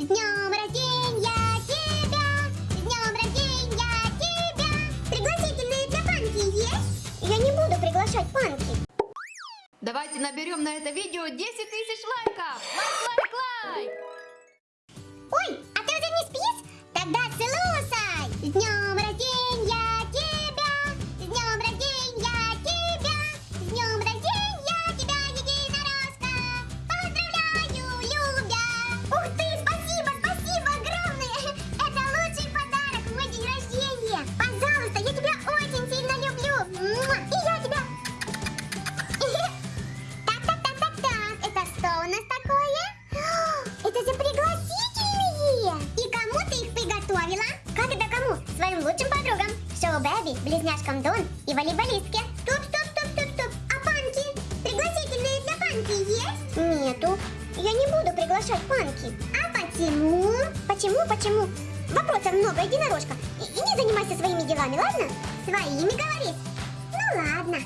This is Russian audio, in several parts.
С днем рождения тебя! С днем рождения тебя! Пригласительные для панки есть? Я не буду приглашать панки. Давайте наберем на это видео 10 тысяч лайков! Лайк, лайк, лайк! Ой, а ты уже не спишь? Тогда слушай! Бэби, близняшкам Дон и волейболистке. Стоп, стоп, стоп, стоп, стоп. А панки? Пригласительные для панки есть? Нету. Я не буду приглашать панки. А почему? Почему, почему? Вопросов много, единорожка. И, и не занимайся своими делами, ладно? Своими говоришь? Ну ладно.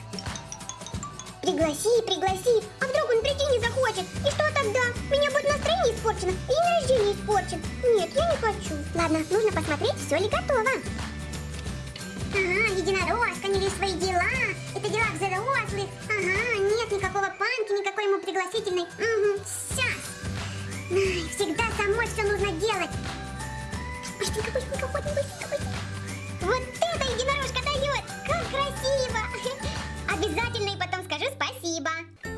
Пригласи, пригласи. А вдруг он прийти не захочет? И что тогда? Меня будет настроение испорчено, и день рождения испорчен. Нет, я не хочу. Ладно, нужно посмотреть, все ли готово. Взрослых. Ага, нет никакого панки, никакой ему пригласительной. Угу, сейчас. Всегда самой все нужно делать. Быстренько, быстренько, быстренько, быстренько. Вот это единорожка дает! Как красиво! Обязательно и потом скажу спасибо.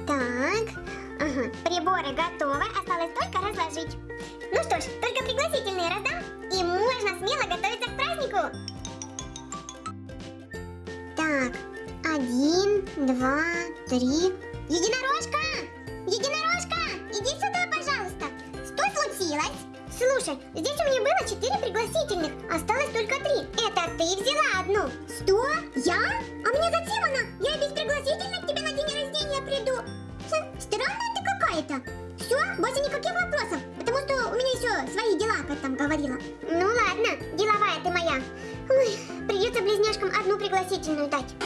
Так, ага, приборы готовы, осталось только разложить. Три. Единорожка! Единорожка! Иди сюда, пожалуйста. Что случилось? Слушай, здесь у меня было четыре пригласительных, осталось только три. Это ты взяла одну. Что? Я? А мне зачем она? Я без пригласительных к тебе на день рождения приду. Хм, странная ты какая-то. Все, больше никаких вопросов, потому что у меня еще свои дела, как там говорила. Ну ладно, деловая ты моя. Ой, придется близняшкам одну пригласительную дать.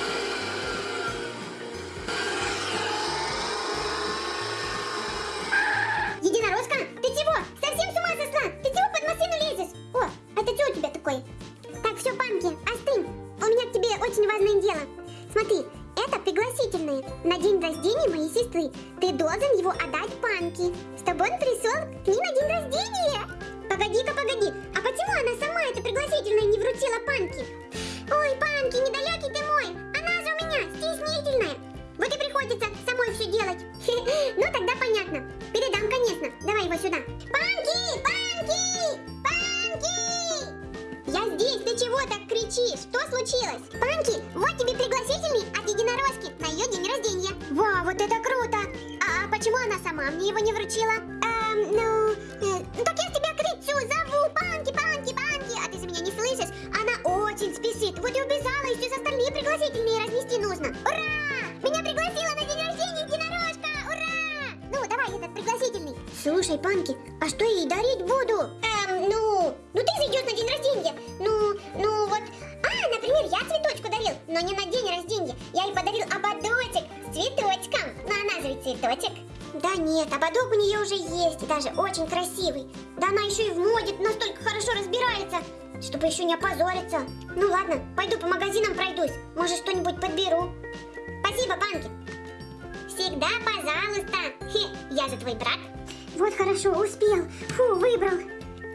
На день рождения моей сестры. Ты должен его отдать панки. Чтобы он пришел к ней на день рождения. Погоди-ка, погоди. А почему она сама это пригласительное не вручила панки? Ой, панки, недалекий ты мой. Она же у меня стеснительная. Вот и приходится самой все делать. Ну тогда понятно. Передам, конечно. Давай его сюда. Панки! Панки! Панки! Я здесь, ты чего так кричишь? Что случилось? Панки, вот тебе пригласительный от единорожки на рождения. Вау, вот это круто! А, а почему она сама мне его не вручила? Эм, ну, э, так я тебя кричу, зову, Панки, Панки, Панки, а ты же меня не слышишь? Она очень спешит, вот и убежала, и все остальные пригласительные разнести нужно. Ура! Меня пригласила на день рождения единорожка! Ура! Ну, давай этот пригласительный. Слушай, Панки, а что я ей дарить буду? Эм, ведь цветочек. Да нет, ободок у нее уже есть, и даже очень красивый. Да она еще и в моде настолько хорошо разбирается, чтобы еще не опозориться. Ну ладно, пойду по магазинам пройдусь, может что-нибудь подберу. Спасибо, Панки. Всегда пожалуйста. Хе, я же твой брат. Вот хорошо, успел. Фу, выбрал.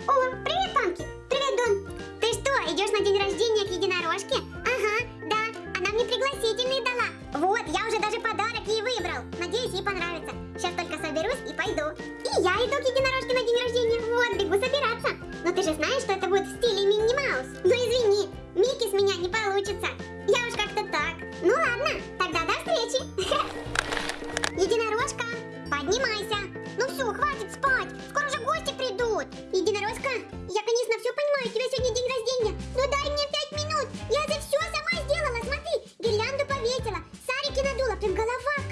О, привет, Панки. Привет, Дон. Ты что, идешь на день рождения к единорожке? Ага, да. Она мне пригласительные дала. Вот, я уже даже подарок ей выбрал. Надеюсь, ей понравится. Сейчас только соберусь и пойду. И я иду к единорожке на день рождения. Вот, бегу собираться. Но ты же знаешь, что это будет в стиле Минни Маус. сарики надула, прям голова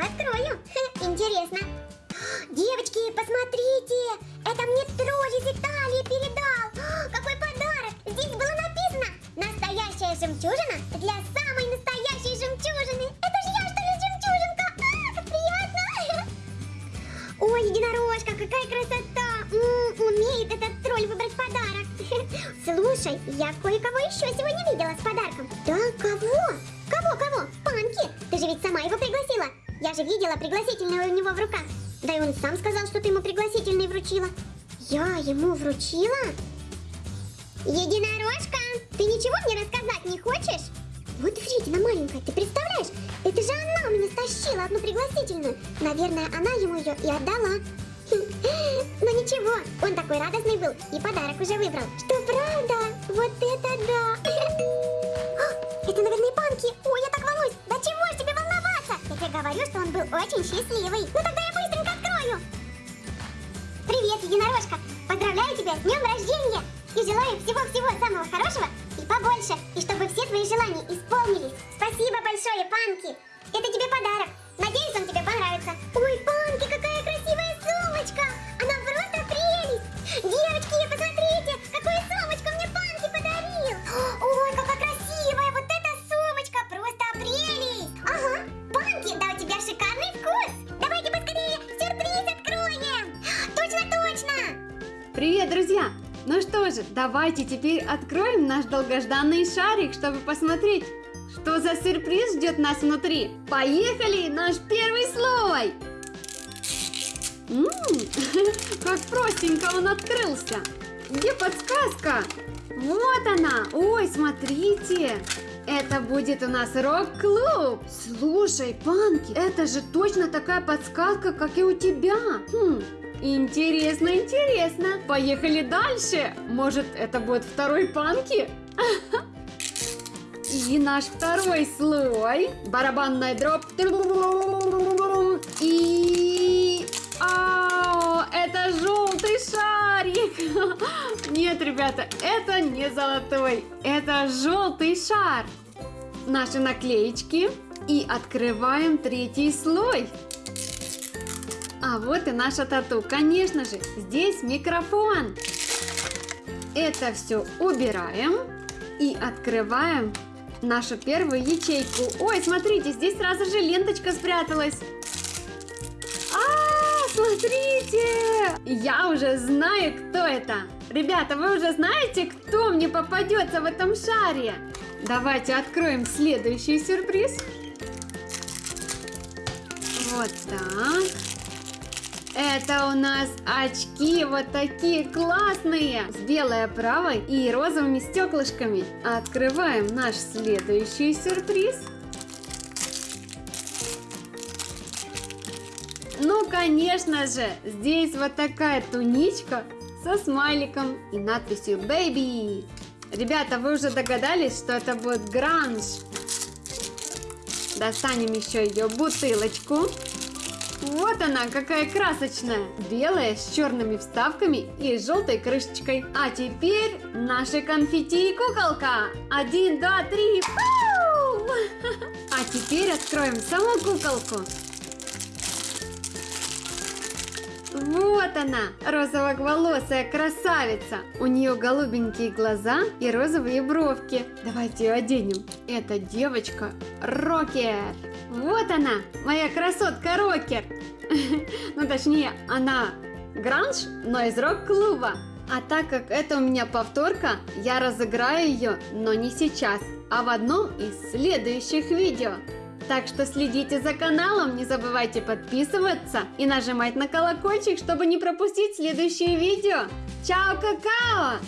открою! Хе, Интересно! Девочки, посмотрите! Это мне тролль из Италии передал! Какой подарок! Здесь было написано «Настоящая жемчужина для самой настоящей жемчужины». Это же я, что ли, жемчужинка? А, как приятно! Ой, единорожка, какая красота! Умеет этот тролль выбрать подарок. Слушай, я кое-кого еще сегодня видела с подарком. Да, кого? Кого, кого? Панки! Ты же ведь сама его пригласила. Же видела пригласительное у него в руках. Да и он сам сказал, что ты ему пригласительный вручила. Я ему вручила? Единорожка, ты ничего мне рассказать не хочешь? Вот вредина маленькая, ты представляешь? Это же она у меня стащила одну пригласительную. Наверное, она ему ее и отдала. Но ничего, он такой радостный был и подарок уже выбрал. Что правда? Вот это да! А, Это, наверное, панки. Ой, я говорю, что он был очень счастливый. Ну тогда я быстренько открою. Привет, единорожка! Поздравляю тебя с днем рождения! И желаю всего-всего самого хорошего и побольше, и чтобы все твои желания исполнились. Спасибо большое, Панки! Это тебе подарок. Надеюсь, он тебе понравится. Ой, Панки, давайте теперь откроем наш долгожданный шарик, чтобы посмотреть, что за сюрприз ждет нас внутри. Поехали! Наш первый слой! М, как простенько он открылся! Где подсказка? Вот она! Ой, смотрите! Это будет у нас рок-клуб! Слушай, Панки, это же точно такая подсказка, как и у тебя! Хм, интересно, интересно! Поехали дальше! Может, это будет второй Панки? И наш второй слой. Барабанная дробь. И... Ау, это желтый шарик. Нет, ребята, это не золотой. Это желтый шар. Наши наклеечки. И открываем третий слой. А вот и наша тату. Конечно же, здесь микрофон. Это все убираем и открываем нашу первую ячейку. Ой, смотрите, здесь сразу же ленточка спряталась. А, смотрите! Я уже знаю, кто это. Ребята, вы уже знаете, кто мне попадется в этом шаре? Давайте откроем следующий сюрприз. Вот так. Это у нас очки вот такие классные, с белой оправой и розовыми стеклышками. Открываем наш следующий сюрприз. Ну, конечно же, здесь вот такая туничка со смайликом и надписью «Baby». Ребята, вы уже догадались, что это будет гранж? Достанем еще ее бутылочку. Вот она, какая красочная! Белая, с черными вставками и желтой крышечкой. А теперь наши конфетти и куколка. Один, два, три. Фу! А теперь откроем саму куколку. Вот она, розово-волосая красавица. У нее голубенькие глаза и розовые бровки. Давайте ее оденем. Эта девочка Рокер. Вот она, моя красотка Рокер. Ну, точнее, она гранж, но из рок-клуба. А так как это у меня повторка, я разыграю ее, но не сейчас, а в одном из следующих видео. Так что следите за каналом, не забывайте подписываться и нажимать на колокольчик, чтобы не пропустить следующие видео. Чао, какао!